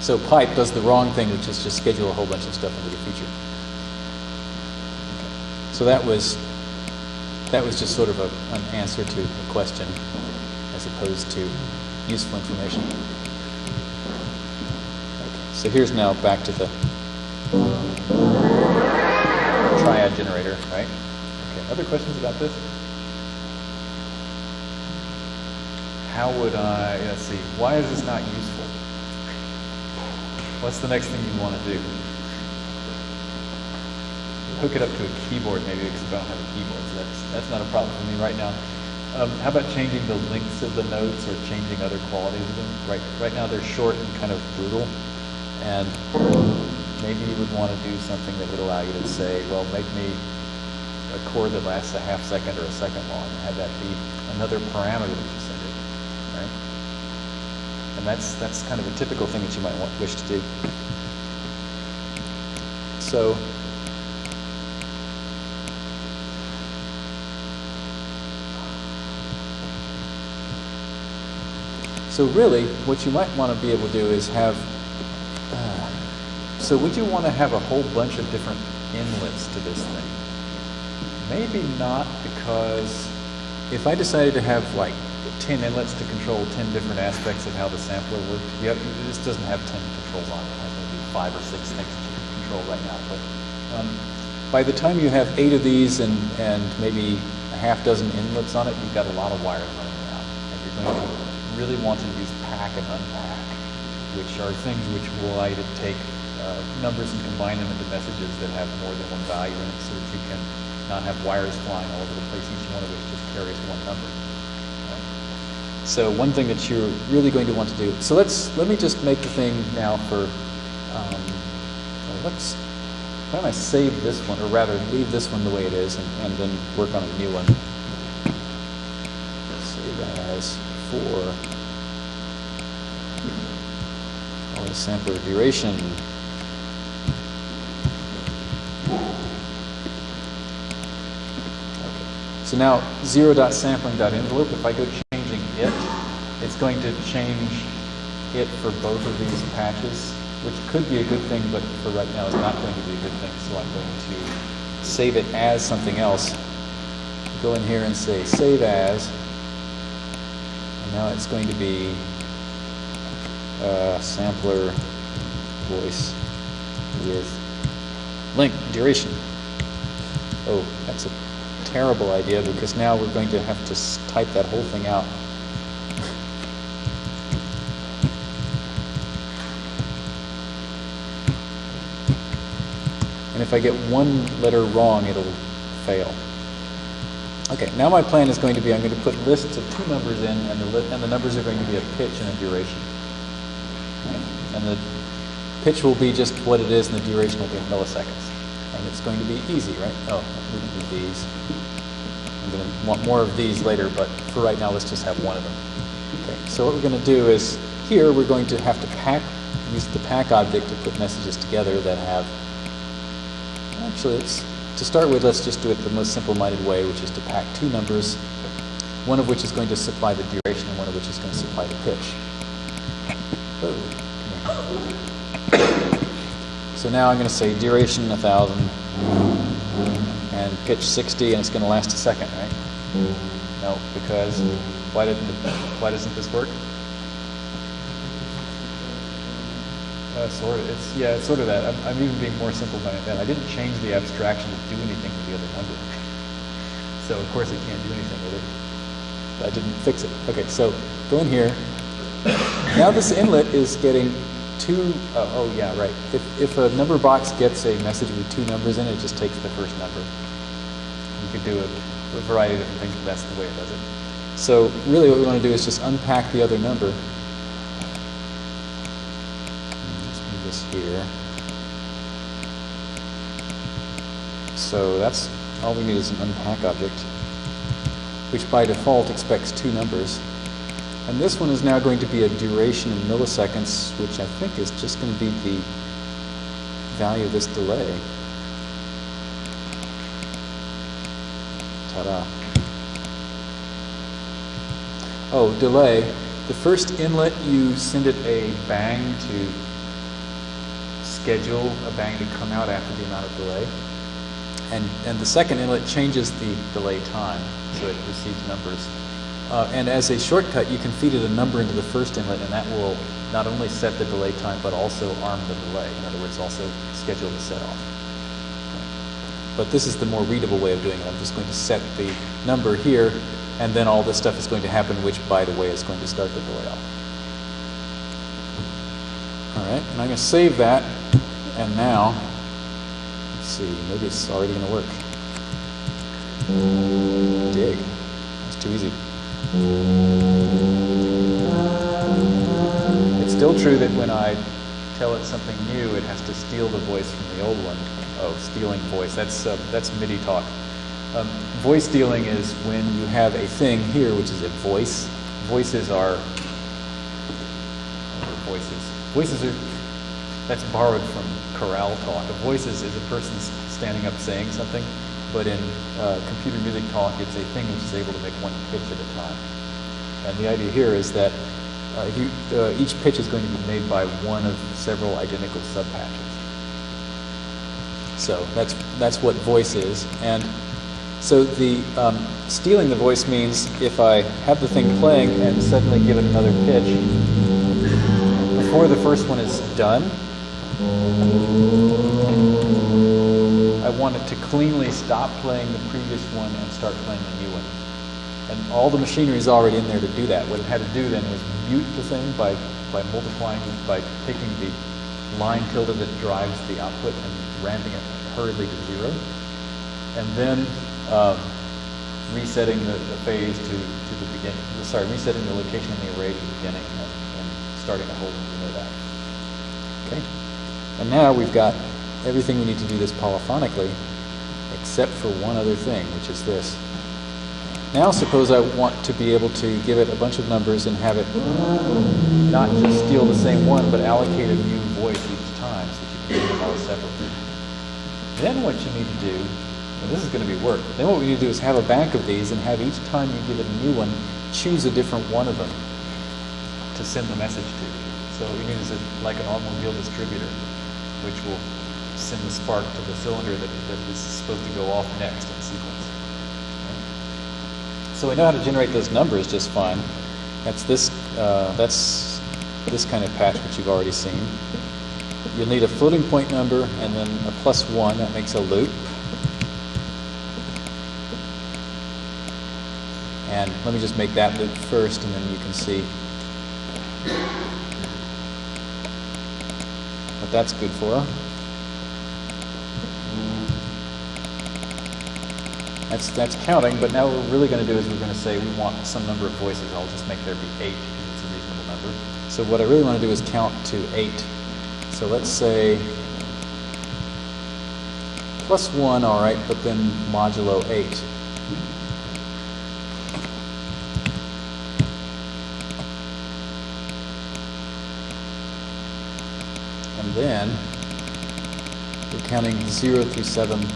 [SPEAKER 1] So pipe does the wrong thing, which is just schedule a whole bunch of stuff into the future. Okay. So that was that was just sort of a, an answer to a question as opposed to useful information. Okay, so here's now back to the triad generator, right? Okay, other questions about this? How would I, let's see, why is this not useful? What's the next thing you want to do? Hook it up to a keyboard maybe because I don't have a keyboard, so that's, that's not a problem for me right now. Um, how about changing the lengths of the notes or changing other qualities of them? Right, right now they're short and kind of brutal, and maybe you would want to do something that would allow you to say, well, make me a chord that lasts a half second or a second long, and have that be another parameter that you? And that's that's kind of a typical thing that you might want, wish to do. So. So really, what you might want to be able to do is have. Uh, so would you want to have a whole bunch of different inlets to this thing? Maybe not, because if I decided to have like 10 inlets to control 10 different aspects of how the sampler worked, yep, this doesn't have 10 controls on it. It has maybe five or six things to control right now. But um, by the time you have eight of these and, and maybe a half dozen inlets on it, you've got a lot of wires running around. And you're going to really want to use pack and unpack, which are things which will allow you to take uh, numbers and combine them into messages that have more than one value in it so that you can not have wires flying all over the place, each one of which just carries one number. So one thing that you're really going to want to do, so let's, let me just make the thing now for, um, well, let's, why don't I save this one, or rather leave this one the way it is and, and then work on a new one. Save that as for it sampler duration. Okay. So now zero.sampling.envelope, if I go it's going to change it for both of these patches, which could be a good thing, but for right now it's not going to be a good thing, so I'm going to save it as something else. Go in here and say save as, and now it's going to be uh, sampler voice with link duration. Oh, that's a terrible idea because now we're going to have to type that whole thing out. and if I get one letter wrong, it'll fail. Okay, now my plan is going to be I'm going to put lists of two numbers in, and the, and the numbers are going to be a pitch and a duration. And the pitch will be just what it is, and the duration will be in milliseconds. And it's going to be easy, right? Oh, we can do these. I'm going to want more of these later, but for right now, let's just have one of them. Okay, so what we're going to do is here we're going to have to pack, use the pack object to put messages together that have. Actually, let's to start with, let's just do it the most simple-minded way, which is to pack two numbers, one of which is going to supply the duration and one of which is going to supply the pitch. Oh. So now I'm going to say duration 1,000 and pitch 60, and it's going to last a second, right? No, because why didn't it, why doesn't this work? Uh, sort of. It's yeah, it's sort of that. I'm, I'm even being more simple by that. I didn't change the abstraction to do anything with the other number, so of course it can't do anything with it. I didn't fix it. Okay, so go in here. Now this inlet is getting two. Oh, oh yeah, right. If if a number box gets a message with two numbers in it, it just takes the first number. You could do a, a variety of different things, but that's the way it does it. So really, what we want to do is just unpack the other number. This here. So that's all we need is an unpack object, which by default expects two numbers. And this one is now going to be a duration in milliseconds, which I think is just going to be the value of this delay. Ta-da. Oh, delay. The first inlet, you send it a bang to schedule a bang to come out after the amount of delay. And, and the second inlet changes the delay time, so it receives numbers. Uh, and as a shortcut, you can feed it a number into the first inlet, and that will not only set the delay time, but also arm the delay. In other words, also schedule the set off. But this is the more readable way of doing it. I'm just going to set the number here, and then all this stuff is going to happen, which, by the way, is going to start the delay off. All right, and I'm going to save that, and now, let's see, maybe it's already going to work. Dig. That's too easy. It's still true that when I tell it something new, it has to steal the voice from the old one. Oh, stealing voice. That's uh, that's MIDI talk. Um, voice stealing is when you have a thing here, which is a voice. Voices are are voices. Are that's borrowed from chorale talk. A voice is, is a person standing up saying something, but in uh, computer music talk, it's a thing which is able to make one pitch at a time. And the idea here is that uh, you, uh, each pitch is going to be made by one of several identical subpatches. So that's that's what voice is, and so the um, stealing the voice means if I have the thing playing and suddenly give it another pitch before the first one is done, I want it to cleanly stop playing the previous one and start playing the new one. And all the machinery is already in there to do that. What it had to do then was mute the thing by, by multiplying, by taking the line tilde that drives the output and ramping it hurriedly to zero. And then um, resetting the, the phase to, to the beginning, sorry, resetting the location in the array to the beginning starting a whole new that. Okay? And now we've got everything we need to do this polyphonically, except for one other thing, which is this. Now suppose I want to be able to give it a bunch of numbers and have it not just steal the same one, but allocate a new voice each time so that you can do them all separately. Then what you need to do, and this is going to be work, then what we need to do is have a bank of these and have each time you give it a new one, choose a different one of them to send the message to. So what we need like an automobile distributor, which will send the spark to the cylinder that, that is supposed to go off next in sequence. So we know how to generate those numbers just fine. That's this, uh, that's this kind of patch which you've already seen. You'll need a floating point number and then a plus one, that makes a loop. And let me just make that loop first and then you can see what that's good for. That's, that's counting, but now what we're really going to do is we're going to say we want some number of voices. I'll just make there be 8 because it's a reasonable number. So what I really want to do is count to 8. So let's say plus 1, all right, but then modulo 8. Then, we're counting 0 through 7. Right.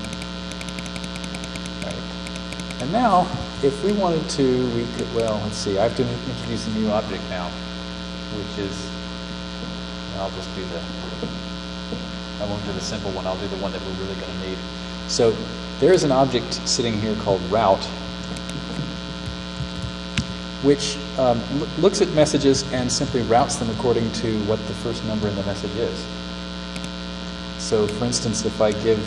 [SPEAKER 1] And now, if we wanted to, we could, well, let's see, I have to introduce a new object now, which is, I'll just do the, I won't do the simple one, I'll do the one that we're really going to need. So there is an object sitting here called route, which um, looks at messages and simply routes them according to what the first number in the message is. So, for instance, if I give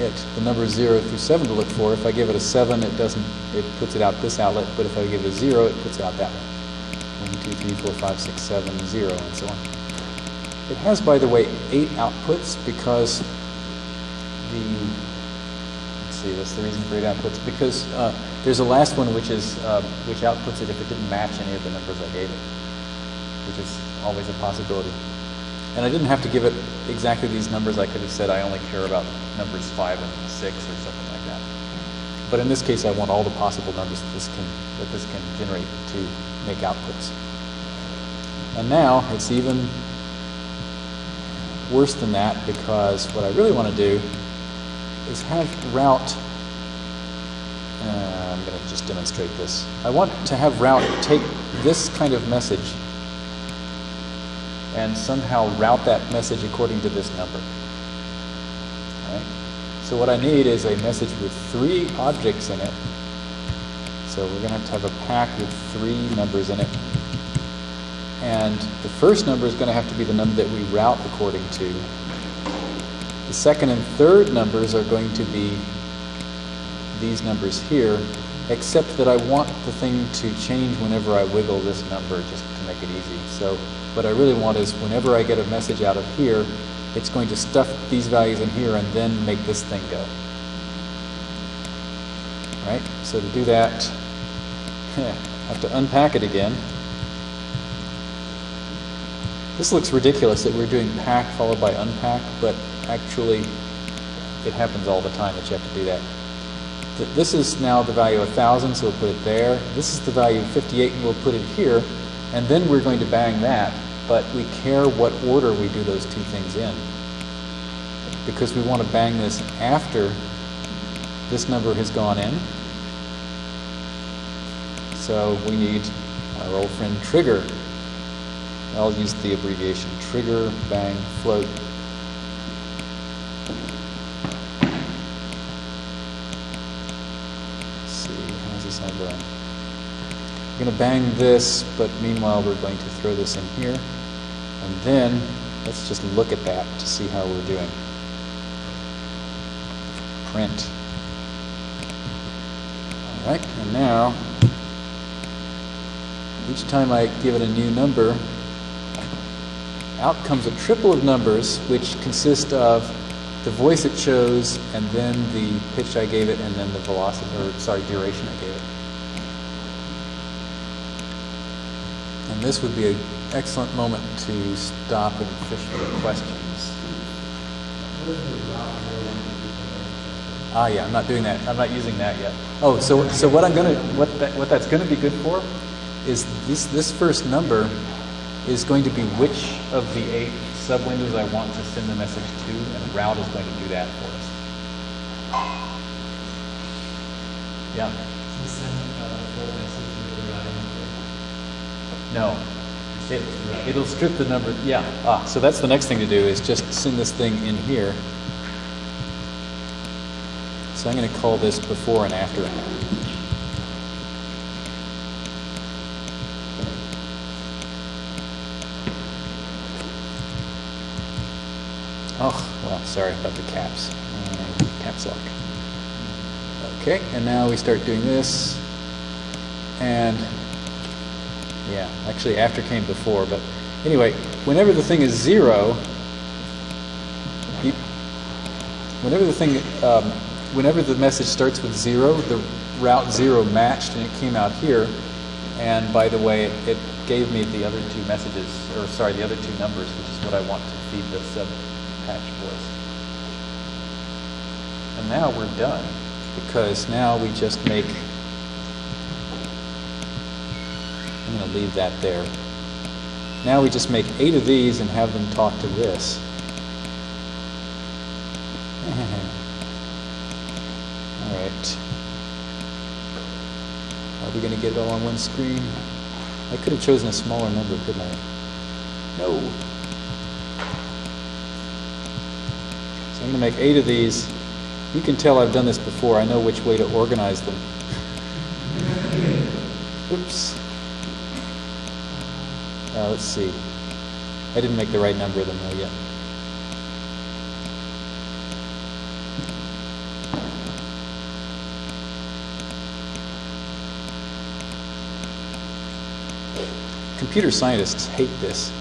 [SPEAKER 1] it the number 0 through 7 to look for, if I give it a 7, it doesn't, it puts it out this outlet, but if I give it a 0, it puts it out that one. 1, 2, 3, 4, 5, 6, 7, 0, and so on. It has, by the way, eight outputs because the let's see, that's the reason for eight outputs because uh, there's a last one which is uh, which outputs it if it didn't match any of the numbers I gave it, which is always a possibility. And I didn't have to give it exactly these numbers. I could have said I only care about numbers five and six or something like that. But in this case, I want all the possible numbers that this can that this can generate to make outputs. And now it's even worse than that because what I really want to do is have route. Uh, I'm going to just demonstrate this. I want to have route take this kind of message and somehow route that message according to this number. Right? So what I need is a message with three objects in it. So we're going to have to have a pack with three numbers in it. And the first number is going to have to be the number that we route according to. The second and third numbers are going to be these numbers here, except that I want the thing to change whenever I wiggle this number just make it easy. So what I really want is whenever I get a message out of here, it's going to stuff these values in here and then make this thing go. Right? So to do that, I have to unpack it again. This looks ridiculous that we're doing pack followed by unpack, but actually it happens all the time that you have to do that. Th- This is now the value of 1,000, so we'll put it there. This is the value of 58, and we'll put it here. And then we're going to bang that, but we care what order we do those two things in. Because we want to bang this after this number has gone in. So we need our old friend trigger. I'll use the abbreviation trigger, bang, float. Let's see, how's this going? We're going to bang this, but meanwhile we're going to throw this in here. And then let's just look at that to see how we're doing. Print. All right, and now each time I give it a new number, out comes a triple of numbers which consist of the voice it chose and then the pitch I gave it and then the velocity or sorry duration I gave it. And this would be an excellent moment to stop and fish for questions. Ah, yeah, I'm not doing that. I'm not using that yet. Oh, so so what I'm gonna what that, what that's gonna be good for is this this first number is going to be which of the eight sub windows I want to send the message to, and route is going to do that for us. Yeah. No. It, it'll strip the number. Yeah. Ah, so that's the next thing to do is just send this thing in here. So I'm going to call this before and after. Oh, well, sorry about the caps. Uh, caps lock. Okay, and now we start doing this. And yeah, actually after came before, but anyway, whenever the thing is zero, you, whenever the thing, um, whenever the message starts with zero, the route zero matched and it came out here. And by the way, it, gave me the other two messages, or sorry, the other two numbers, which is what I want to feed the sub patch voice. And now we're done because now we just make I'm going to leave that there. Now we just make eight of these and have them talk to this. all right. Are we going to get it all on one screen? I could have chosen a smaller number, couldn't I? No. So I'm going to make eight of these, You can tell I've done this before. I know which way to organize them. Oops. Uh, let's see. I didn't make the right number of them though yet. Computer scientists hate this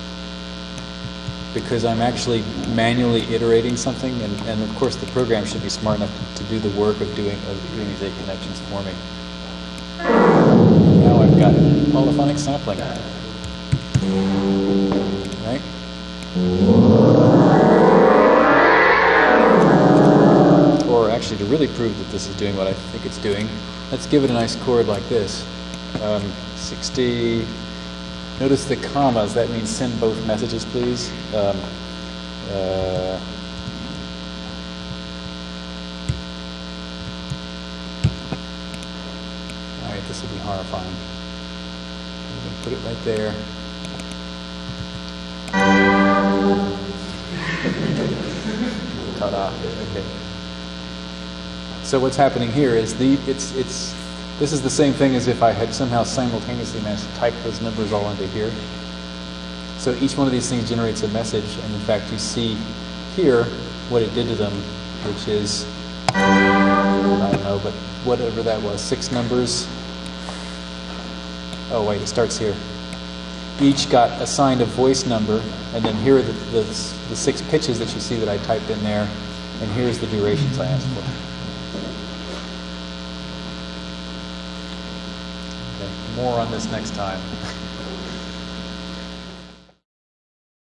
[SPEAKER 1] because I'm actually manually iterating something, and, and of course the program should be smart enough to, do the work of doing of doing these eight connections for me. Now I've got polyphonic sampling. Right? Or actually, to really prove that this is doing what I think it's doing, let's give it a nice chord like this. Um, 60. Notice the commas. That means send both messages, please. Um, uh, all right, this will be horrifying. Put it right there. Okay. So what's happening here is the it's it's this is the same thing as if I had somehow simultaneously managed to type those numbers all into here. So each one of these things generates a message, and in fact, you see here what it did to them, which is I don't know, but whatever that was, six numbers. Oh wait, it starts here. Each got assigned a voice number, and then here are the, the, the six pitches that you see that I typed in there, and here's the durations I asked for. Okay, more on this next time.